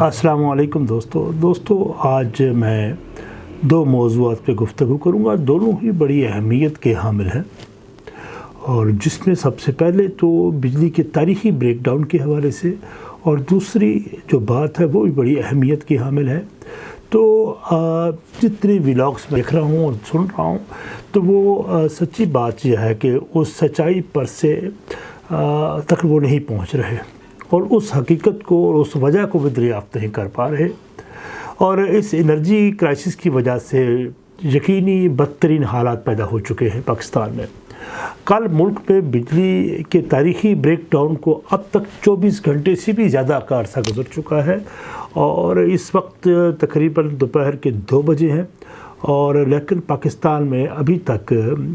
السلام علیکم دوستو۔ دوستو، آج میں دو موضوعات پہ گفتگو کروں گا۔ دونوں ہی بڑی اہمیت کے حامل ہیں۔ اور جس میں سب سے پہلے تو بجلی کے تاریخی بریک ڈاؤن کے حوالے سے، اور دوسری جو بات ہے، وہ بھی بڑی اہمیت کی حامل ہے۔ تو جتنی ولاگس میں دیکھ رہا ہوں اور سن رہا ہوں، تو وہ سچی بات یہ ہے کہ اس سچائی پر سے تک وہ نہیں پہنچ رہے۔ اور اس حقیقت کو اور اس وجہ کو بھی دریافت نہیں کر پا رہے۔ اور اس انرجی کرائسس کی وجہ سے یقینی بدترین حالات پیدا ہو چکے ہیں پاکستان میں۔ کل ملک پہ بجلی کے تاریخی بریک ڈاؤن کو اب تک چوبیس گھنٹے سے بھی زیادہ کا عرصہ گزر چکا ہے اور اس وقت تقریباً دوپہر کے دو بجے ہیں۔ اور لیکن پاکستان میں ابھی تک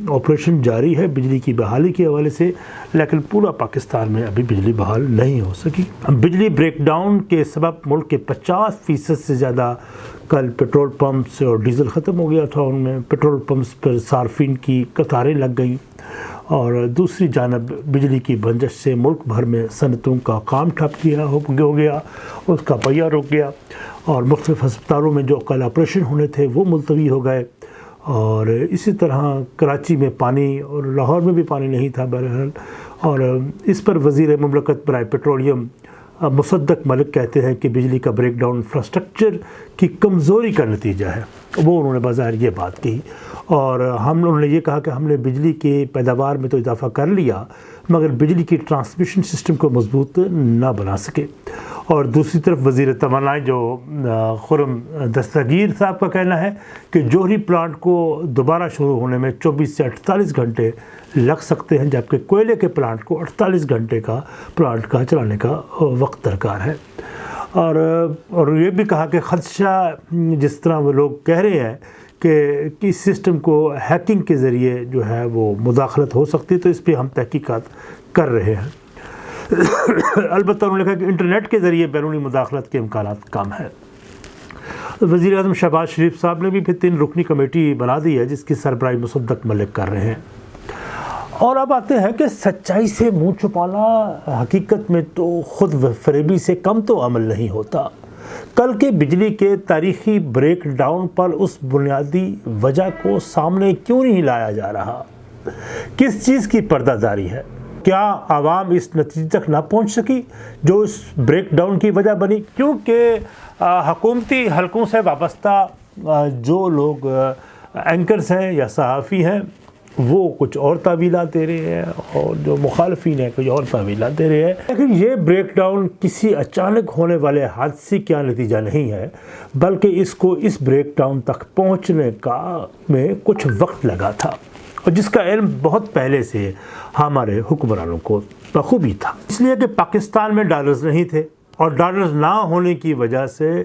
آپریشن جاری ہے، بجلی کی بحالی کے حوالے سے، لیکن پورا پاکستان میں ابھی بجلی بحال نہیں ہو سکی۔ بجلی بریک ڈاؤن کے سبب ملک کے پچاس فیصد سے زیادہ کل پیٹرول پمپس اور ڈیزل ختم ہو گیا تھا۔ ان میں پیٹرول پمپس پر صارفین کی قطاریں لگ گئیں۔ اور دوسری جانب بجلی کی بنجش سے ملک بھر میں صنعتوں کا کام ٹھپ کیا ہو گیا اس کا پہیہ رک گیا۔ اور مختلف ہسپتالوں میں جو کل آپریشن ہونے تھے وہ ملتوی ہو گئے۔ اور اسی طرح کراچی میں پانی اور لاہور میں بھی پانی نہیں تھا بہرحال۔ اور اس پر وزیر مملکت برائے پیٹرولیم مصدق ملک کہتے ہیں کہ بجلی کا بریک ڈاؤن انفراسٹرکچر کی کمزوری کا نتیجہ ہے۔ وہ انہوں نے بظاہر یہ بات کی اور ہم انہوں نے یہ کہا کہ ہم نے بجلی کے پیداوار میں تو اضافہ کر لیا۔ مگر بجلی کی ٹرانسمیشن سسٹم کو مضبوط نہ بنا سکے۔ اور دوسری طرف وزیر توانائی جو خرم دستگیر صاحب کا کہنا ہے کہ جوہری پلانٹ کو دوبارہ شروع ہونے میں چوبیس سے اٹھتالیس گھنٹے لگ سکتے ہیں، جبکہ کوئلے کے پلانٹ کو اڑتالیس گھنٹے کا پلانٹ کا چلانے کا وقت درکار ہے۔ اور اور یہ بھی کہا کہ خدشہ، جس طرح وہ لوگ کہہ رہے ہیں کہ اس سسٹم کو ہیکنگ کے ذریعے جو ہے وہ مداخلت ہو سکتی ہے، تو اس پہ ہم تحقیقات کر رہے ہیں۔ البتہ انہوں نے کہا کہ انٹرنیٹ کے ذریعے بیرونی مداخلت کے امکانات کم ہیں۔ وزیر اعظم شہباز شریف صاحب نے بھی پھر تین رکنی کمیٹی بنا دی ہے، جس کی سربراہی مصدق ملک کر رہے ہیں۔ اور اب آتے ہیں کہ سچائی سے منہ چھپانا، حقیقت میں تو خود فریبی سے کم تو عمل نہیں ہوتا۔ کل کے بجلی کے تاریخی بریک ڈاؤن پر اس بنیادی وجہ کو سامنے کیوں نہیں لایا جا رہا؟ کس چیز کی پردہ داری ہے؟ کیا عوام اس نتیجے تک نہ پہنچ سکی جو اس بریک ڈاؤن کی وجہ بنی؟ کیونکہ حکومتی حلقوں سے وابستہ جو لوگ اینکرز ہیں یا صحافی ہیں وہ کچھ اور تعویلات دے رہے ہیں اور جو مخالفین ہیں کچھ اور تعویلات دے رہے ہیں۔ لیکن یہ بریک ڈاؤن کسی اچانک ہونے والے حادثے کا نتیجہ نہیں ہے، بلکہ اس کو اس بریک ڈاؤن تک پہنچنے کا میں کچھ وقت لگا تھا۔ اور جس کا علم بہت پہلے سے ہمارے حکمرانوں کو بخوبی تھا۔ اس لیے کہ پاکستان میں ڈالرز نہیں تھے۔ اور ڈالرز نہ ہونے کی وجہ سے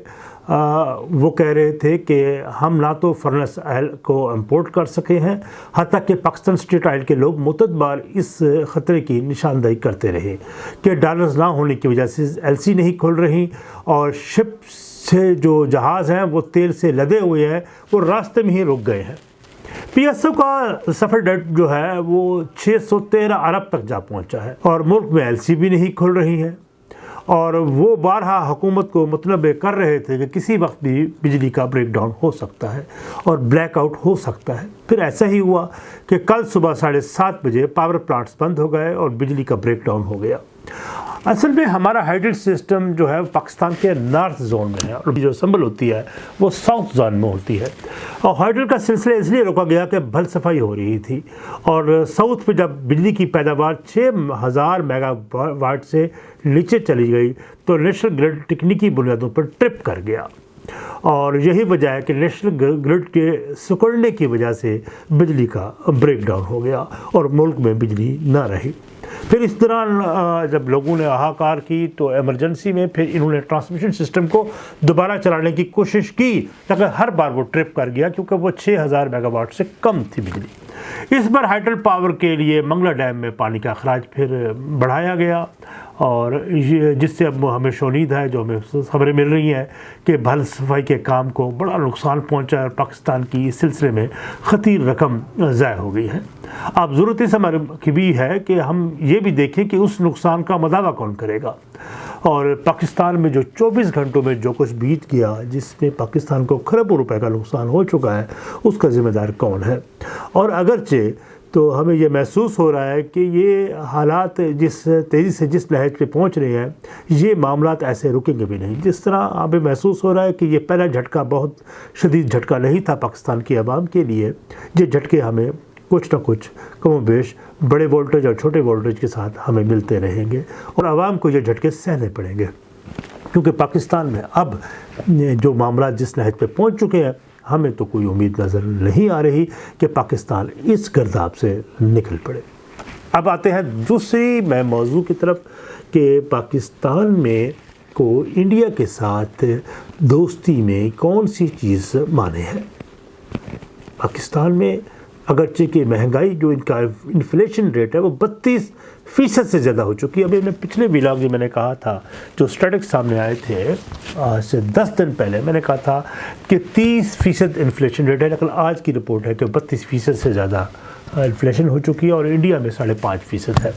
وہ کہہ رہے تھے کہ ہم نہ تو فرنس آئل کو امپورٹ کر سکے ہیں، حتیٰ کہ پاکستان اسٹیٹ آئل کے لوگ متدبار اس خطرے کی نشاندہی کرتے رہے کہ ڈالرز نہ ہونے کی وجہ سے ایل سی نہیں کھل رہی اور شپ سے جو جہاز ہیں وہ تیل سے لدے ہوئے ہیں، وہ راستے میں ہی رک گئے ہیں۔ پی ایس او کا سفر ڈیٹ جو ہے، وہ چھ سو تیرہ ارب تک جا پہنچا ہے اور ملک میں ایل سی بھی نہیں کھل رہی ہے۔ اور وہ بارہا حکومت کو مطلب کر رہے تھے کہ کسی وقت بھی بجلی کا بریک ڈاؤن ہو سکتا ہے اور بلیک آؤٹ ہو سکتا ہے۔ پھر ایسا ہی ہوا کہ کل صبح ساڑھے سات بجے پاور پلانٹس بند ہو گئے اور بجلی کا بریک ڈاؤن ہو گیا۔ اصل میں ہمارا ہائیڈل سسٹم جو ہے پاکستان کے نارتھ زون میں ہے اور جو سنبل ہوتی ہے وہ ساؤتھ زون میں ہوتی ہے۔ اور ہائیڈل کا سلسلہ اس لیے روکا گیا کہ بھل صفائی ہو رہی تھی اور ساؤتھ پہ جب بجلی کی پیداوار چھ ہزار میگا واٹ سے نیچے چلی گئی تو نیشنل گرڈ تکنیکی بنیادوں پر ٹرپ کر گیا۔ اور یہی وجہ ہے کہ نیشنل گرڈ کے سکڑنے کی وجہ سے بجلی کا بریک ڈاؤن ہو گیا اور ملک میں بجلی نہ رہی۔ پھر اس طرح جب لوگوں نے آہاکار کی تو ایمرجنسی میں پھر انہوں نے ٹرانسمیشن سسٹم کو دوبارہ چلانے کی کوشش کی لیکن ہر بار وہ ٹرپ کر گیا کیونکہ وہ چھ ہزار میگا واٹ سے کم تھی بجلی۔ اس بار ہائیڈل پاور کے لیے منگلہ ڈیم میں پانی کا اخراج پھر بڑھایا گیا اور جس سے اب ہمیں شونید ہے جو ہمیں خبریں مل رہی ہیں کہ بھل صفائی کے کام کو بڑا نقصان پہنچا ہے اور پاکستان کی اس سلسلے میں خطیر رقم ضائع ہو گئی ہے۔ اب ضرورت اس ہمارے کی بھی ہے کہ ہم یہ بھی دیکھیں کہ اس نقصان کا مداوع کون کرے گا۔ اور پاکستان میں جو چوبیس گھنٹوں میں جو کچھ بیت گیا جس میں پاکستان کو خربوں روپے کا نقصان ہو چکا ہے، اس کا ذمہ دار کون ہے؟ اور اگرچہ تو ہمیں یہ محسوس ہو رہا ہے کہ یہ حالات جس تیزی سے جس لہج پہ پہنچ رہے ہیں، یہ معاملات ایسے رکیں گے بھی نہیں۔ جس طرح ہمیں محسوس ہو رہا ہے کہ یہ پہلا جھٹکا بہت شدید جھٹکا نہیں تھا پاکستان کی عوام کے لیے، یہ جھٹکے ہمیں کچھ نہ کچھ کم و بیش بڑے وولٹیج اور چھوٹے وولٹیج کے ساتھ ہمیں ملتے رہیں گے اور عوام کو یہ جھٹکے سہنے پڑیں گے۔ کیونکہ پاکستان میں اب جو معاملات جس لہج پہ پہنچ چکے ہیں، ہمیں تو کوئی امید نظر نہیں آ رہی کہ پاکستان اس گرداب سے نکل پڑے۔ اب آتے ہیں دوسری میں موضوع کی طرف کہ پاکستان میں کو انڈیا کے ساتھ دوستی میں کون سی چیز مانے ہے پاکستان میں اگرچہ کہ مہنگائی جو ان کا انفلیشن ریٹ ہے وہ بتیس فیصد سے زیادہ ہو چکی ہے۔ ابھی میں پچھلے ولاگ میں میں نے کہا تھا، جو اسٹیٹکس سامنے آئے تھے، آج سے دس دن پہلے میں نے کہا تھا کہ تیس فیصد انفلیشن ریٹ ہے، لیکن آج کی رپورٹ ہے کہ بتیس فیصد سے زیادہ انفلیشن ہو چکی ہے اور انڈیا میں ساڑھے پانچ فیصد ہے۔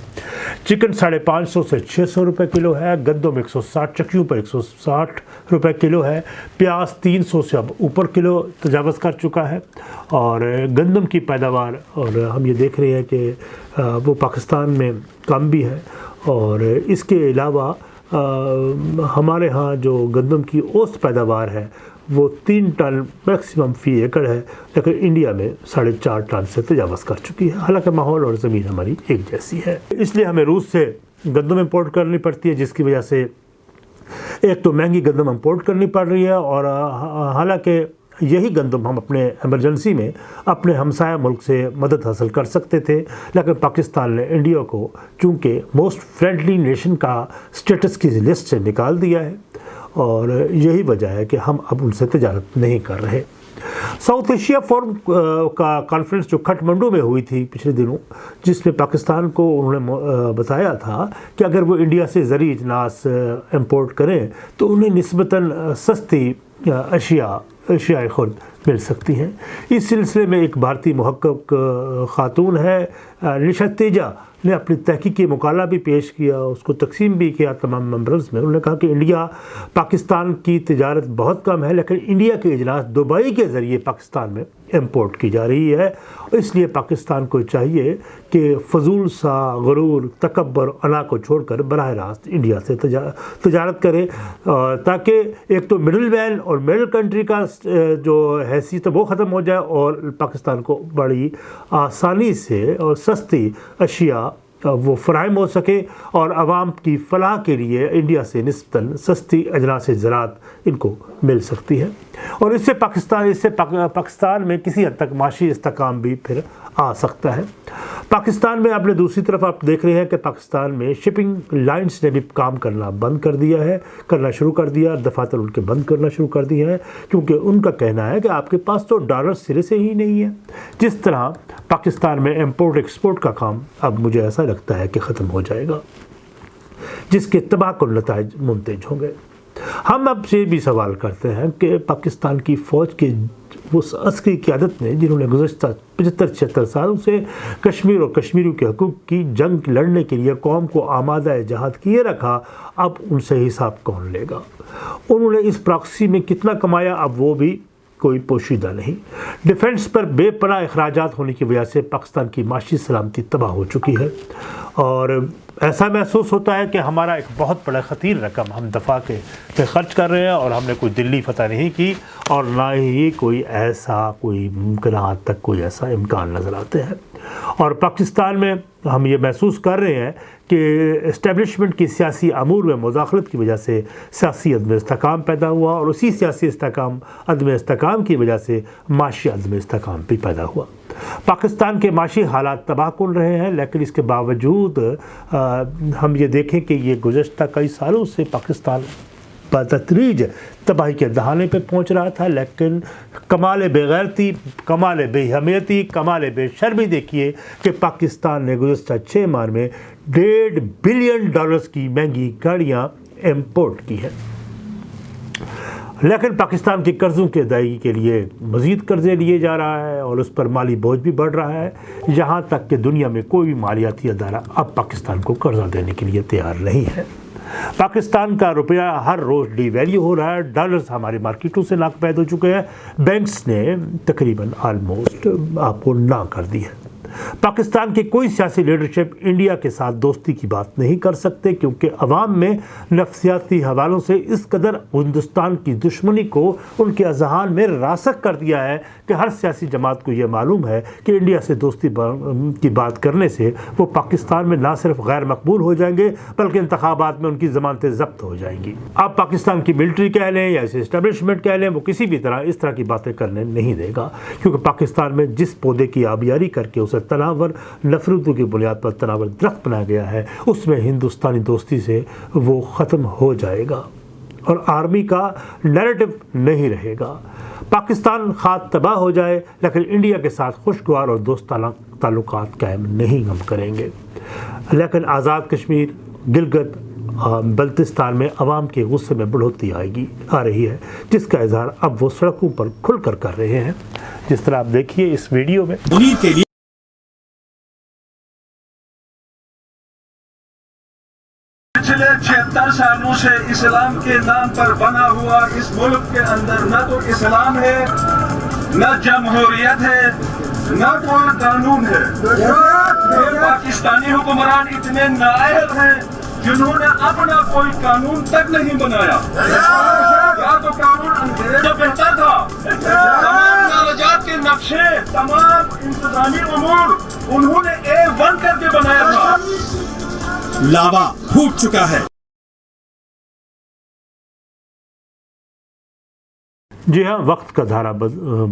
چکن ساڑھے پانچ سو سے چھ سو روپے کلو ہے، گندم ایک سو ساٹھ، چکیوں پر ایک سو ساٹھ روپے کلو ہے۔ پیاز تین سو سے اب اوپر کلو تجاوز کر چکا ہے۔ اور گندم کی پیداوار، اور ہم یہ دیکھ رہے ہیں کہ وہ پاکستان میں کم بھی ہے۔ اور اس کے علاوہ ہمارے ہاں جو گندم کی اوسط پیداوار ہے وہ تین ٹن میکسیمم فی ایکڑ ہے، لیکن انڈیا میں ساڑھے چار ٹن سے تجاوز کر چکی ہے۔ حالانکہ ماحول اور زمین ہماری ایک جیسی ہے۔ اس لیے ہمیں روس سے گندم امپورٹ کرنی پڑتی ہے، جس کی وجہ سے ایک تو مہنگی گندم امپورٹ کرنی پڑ رہی ہے، اور حالانکہ یہی گندم ہم اپنے ایمرجنسی میں اپنے ہمسایہ ملک سے مدد حاصل کر سکتے تھے، لیکن پاکستان نے انڈیا کو چونکہ موسٹ فرینڈلی نیشن کا سٹیٹس کی لسٹ سے نکال دیا ہے۔ اور یہی وجہ ہے کہ ہم اب ان سے تجارت نہیں کر رہے۔ ساؤتھ ایشیا فورم کا کانفرنس جو کھٹ منڈو میں ہوئی تھی پچھلے دنوں، جس میں پاکستان کو انہوں نے بتایا تھا کہ اگر وہ انڈیا سے زرعی اجناس امپورٹ کریں تو انہیں نسبتاً سستی اشیاء اشیاء خود مل سکتی ہیں۔ اس سلسلے میں ایک بھارتی محقق خاتون ہے نشت تیجا۔ نے اپنی تحقیقی مقالہ بھی پیش کیا، اس کو تقسیم بھی کیا تمام ممبرز میں۔ انہوں نے کہا کہ انڈیا پاکستان کی تجارت بہت کم ہے، لیکن انڈیا کے اجلاس دبئی کے ذریعے پاکستان میں امپورٹ کی جا رہی ہے۔ اس لیے پاکستان کو چاہیے کہ فضول سا غرور، تکبر، انا کو چھوڑ کر براہ راست انڈیا سے تجارت کرے۔ تاکہ ایک تو مڈل مین اور مڈل کنٹری کا جو حیثیت وہ ختم ہو جائے اور پاکستان کو بڑی آسانی سے اور سستی اشیاء وہ فراہم ہو سکے اور عوام کی فلاح کے لیے انڈیا سے نسبتاً سستی اجناس زراعت ان کو مل سکتی ہے۔ اور اس سے پاکستان، اس سے پاکستان میں کسی حد تک معاشی استحکام بھی پھر آ سکتا ہے۔ پاکستان میں اپنے دوسری طرف آپ دیکھ رہے ہیں کہ پاکستان میں شپنگ لائنز نے بھی کام کرنا بند کر دیا ہے، کرنا شروع کر دیا دفاتر ان کے بند کرنا شروع کر دیا ہے، کیونکہ ان کا کہنا ہے کہ آپ کے پاس تو ڈالر سرے سے ہی نہیں ہے۔ جس طرح پاکستان میں امپورٹ ایکسپورٹ کا کام اب مجھے ایسا لگتا لگتا ہے کہ ختم ہو جائے گا۔ جس کے تباہ کل نتائج منتج ہوں گے۔ ہم اب سے بھی سوال کرتے ہیں کہ پاکستان کی فوج کے اس عسکری قیادت نے جنہوں نے گزشتہ پچہتر، چھہتر سالوں سے کشمیر اور کشمیریوں کے حقوق کی جنگ لڑنے کے لیے قوم کو آمادہ جہاد کیے رکھا، اب ان سے حساب کون لے گا؟ انہوں نے اس پراکسی میں کتنا کمایا، اب وہ بھی کوئی پوشیدہ نہیں۔ ڈیفنس پر بے پناہ اخراجات ہونے کی وجہ سے پاکستان کی معاشی سلامتی تباہ ہو چکی ہے اور ایسا محسوس ہوتا ہے کہ ہمارا ایک بہت بڑا خطیر رقم ہم دفاع کے پہ خرچ کر رہے ہیں اور ہم نے کوئی دلی فتح نہیں کی اور نہ ہی کوئی ایسا کوئی ممکنات تک کوئی ایسا امکان نظر آتے ہیں۔ اور پاکستان میں ہم یہ محسوس کر رہے ہیں کہ اسٹیبلشمنٹ کی سیاسی امور میں مداخلت کی وجہ سے سیاسی عدم استحکام پیدا ہوا اور اسی سیاسی استحکام، عدم استحکام کی وجہ سے معاشی عدم استحکام بھی پیدا ہوا۔ پاکستان کے معاشی حالات تباہ کن رہے ہیں، لیکن اس کے باوجود ہم یہ دیکھیں کہ یہ گزشتہ کئی سالوں سے پاکستان بتدریج تباہی کے دہانے پہ پہنچ رہا تھا، لیکن کمال بے غیرتی کمال بے حمیتی کمال بے شرمی دیکھیے کہ پاکستان نے گزشتہ چھ ماہ میں ڈیڑھ بلین ڈالرز کی مہنگی گاڑیاں امپورٹ کی ہیں۔ لیکن پاکستان کی قرضوں کی ادائیگی کے لیے مزید قرضے لیے جا رہا ہے اور اس پر مالی بوجھ بھی بڑھ رہا ہے۔ یہاں تک کہ دنیا میں کوئی بھی مالیاتی ادارہ اب پاکستان کو قرضہ دینے کے لیے تیار نہیں ہے۔ پاکستان کا روپیہ ہر روز ڈی ویلیو ہو رہا ہے۔ ڈالرز ہماری مارکیٹوں سے ناک پید ہو چکے ہیں۔ بینکس نے تقریباً آلموسٹ آپ کو نہ کر دی ہے۔ پاکستان کی کوئی سیاسی لیڈرشپ انڈیا کے ساتھ دوستی کی بات نہیں کر سکتے کیونکہ عوام میں نفسیاتی حوالوں سے اس قدر ہندوستان کی دشمنی کو ان کے اذہان میں راسک کر دیا ہے کہ ہر سیاسی جماعت کو یہ معلوم ہے کہ انڈیا سے دوستی کی بات کرنے سے وہ پاکستان میں نہ صرف غیر مقبول ہو جائیں گے بلکہ انتخابات میں ان کی ضمانتیں ضبط ہو جائیں گی۔ آپ پاکستان کی ملٹری کہہ لیں یا اسے اسٹیبلشمنٹ کہہ لیں وہ کسی بھی طرح اس طرح کی باتیں کرنے نہیں دے گا کیونکہ پاکستان میں جس پودے کی آبیاری کر کے اسے تناور نفرتوں کی بنیاد پر تناور درخت بنایا گیا ہے۔ اس میں ہندوستانی دوستی سے وہ ختم ہو جائے گا اور آرمی کا نیریٹو نہیں رہے گا۔ پاکستان خواہ تباہ ہو جائے، لیکن انڈیا کے ساتھ خوشگوار اور دوستانہ تعلقات قائم نہیں ہم کریں گے۔ لیکن آزاد کشمیر، گلگت بلتستان میں عوام کے غصے میں بڑھوتی آئے گی، آ رہی ہے، جس کا اظہار اب وہ سڑکوں پر کھل کر کر رہے ہیں۔ جس طرح آپ دیکھیے اس ویڈیو میں۔ سالوں سے اسلام کے نام پر بنا ہوا اس ملک کے اندر نہ تو اسلام ہے، نہ جمہوریت ہے، نہ کوئی قانون ہے۔ پاکستانی حکمران اتنے نائب ہیں جنہوں نے اپنا کوئی قانون تک نہیں بنایا۔ یا تو قانون انگریز بہتر تھا۔ تمام کے نقشے، تمام انتظامی امور انہوں نے اے ون کر کے بنایا تھا۔ لاوا پھوٹ چکا ہے۔ جی ہاں وقت کا دھارا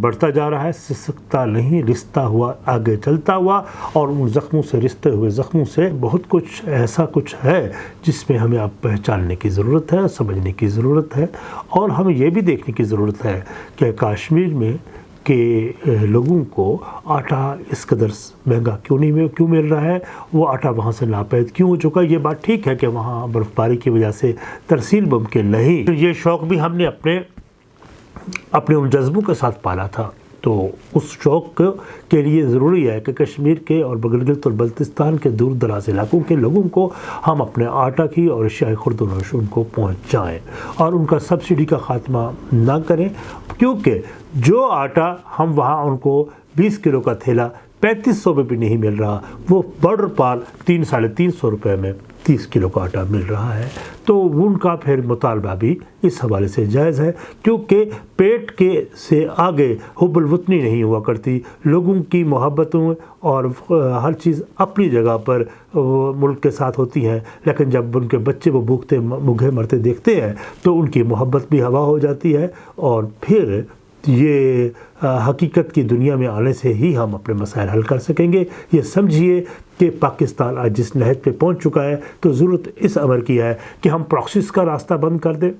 بڑھتا جا رہا ہے، سسکتا نہیں، رشتہ ہوا، آگے چلتا ہوا، اور ان زخموں سے، رشتے ہوئے زخموں سے بہت کچھ ایسا کچھ ہے جس میں ہمیں اب پہچاننے کی ضرورت ہے، سمجھنے کی ضرورت ہے، اور ہمیں یہ بھی دیکھنے کی ضرورت ہے کہ کاشمیر میں کہ لوگوں کو آٹا اس قدر مہنگا کیوں نہیں کیوں مل رہا ہے؟ وہ آٹا وہاں سے ناپید کیوں ہو چکا یہ بات ٹھیک ہے کہ وہاں برف باری کی وجہ سے ترسیل ممکن نہیں، یہ شوق بھی ہم نے اپنے اپنے ان جذبوں کے ساتھ پالا تھا۔ تو اس شوق کے لیے ضروری ہے کہ کشمیر کے اور بگلگلت اور بلتستان کے دور دراز علاقوں کے لوگوں کو ہم اپنے آٹا کی اور اشیاء خرد و نوش ان کو پہنچائیں اور ان کا سبسڈی کا خاتمہ نہ کریں۔ کیونکہ جو آٹا ہم وہاں ان کو بیس کلو کا تھیلا پینتیس سو میں بھی نہیں مل رہا۔ وہ بارڈر پار تین ساڑھے تین سو روپے میں تیس کلو کا آٹا مل رہا ہے۔ تو ان کا پھر مطالبہ بھی اس حوالے سے جائز ہے، کیونکہ پیٹ کے سے آگے حب الوطنی نہیں ہوا کرتی۔ لوگوں کی محبتوں اور ہر چیز اپنی جگہ پر ملک کے ساتھ ہوتی ہیں۔ لیکن جب ان کے بچے وہ بھوکتے مگھے مرتے دیکھتے ہیں، تو ان کی محبت بھی ہوا ہو جاتی ہے۔ اور پھر یہ حقیقت کی دنیا میں آنے سے ہی ہم اپنے مسائل حل کر سکیں گے۔ یہ سمجھیے کہ پاکستان آج جس نہج پہ پہنچ چکا ہے تو ضرورت اس عمر کی ہے کہ ہم پروکسس کا راستہ بند کر دیں۔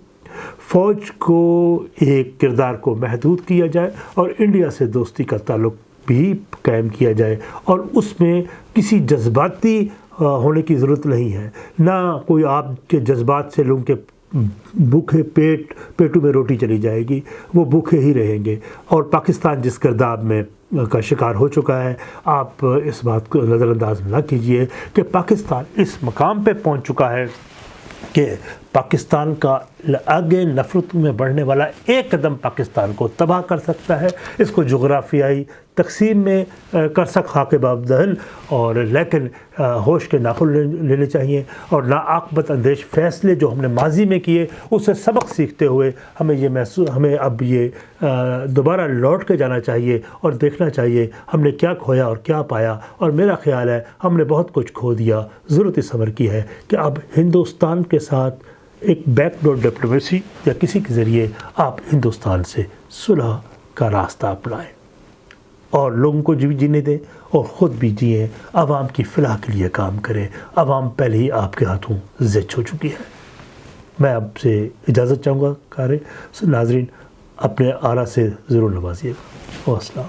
فوج کو ایک کردار کو محدود کیا جائے اور انڈیا سے دوستی کا تعلق بھی قائم کیا جائے اور اس میں کسی جذباتی ہونے کی ضرورت نہیں ہے۔ نہ کوئی آپ کے جذبات سے لوگوں کے بھوکے پیٹ، پیٹوں میں روٹی چلی جائے گی، وہ بھوکے ہی رہیں گے۔ اور پاکستان جس کرداب میں کا شکار ہو چکا ہے، آپ اس بات کو نظر انداز نہ کیجیے کہ پاکستان اس مقام پہ پہنچ چکا ہے کہ پاکستان کا آگے نفرت میں بڑھنے والا ایک قدم پاکستان کو تباہ کر سکتا ہے۔ اس کو جغرافیائی تقسیم میں کر سک خاک باب دہل اور لیکن ہوش کے ناخن لینے چاہیے۔ اور ناعاقبت اندیش فیصلے جو ہم نے ماضی میں کیے، اسے سبق سیکھتے ہوئے ہمیں یہ محسوس ہمیں اب یہ دوبارہ لوٹ کے جانا چاہیے اور دیکھنا چاہیے ہم نے کیا کھویا اور کیا پایا۔ اور میرا خیال ہے ہم نے بہت کچھ کھو دیا۔ ضرورت اس عمر کی ہے کہ اب ہندوستان کے ساتھ ایک بیک ڈور ڈپلومیسی یا کسی کے ذریعے آپ ہندوستان سے صلح کا راستہ اپنائیں۔ اور لوگوں کو بھی جینے دیں اور خود بھی جئیں۔ عوام کی فلاح کے لیے کام کریں۔ عوام پہلے ہی آپ کے ہاتھوں زچ ہو چکی ہے۔ میں آپ سے اجازت چاہوں گا کارے ناظرین، اپنے آرا سے ضرور نوازیے گا۔ السلام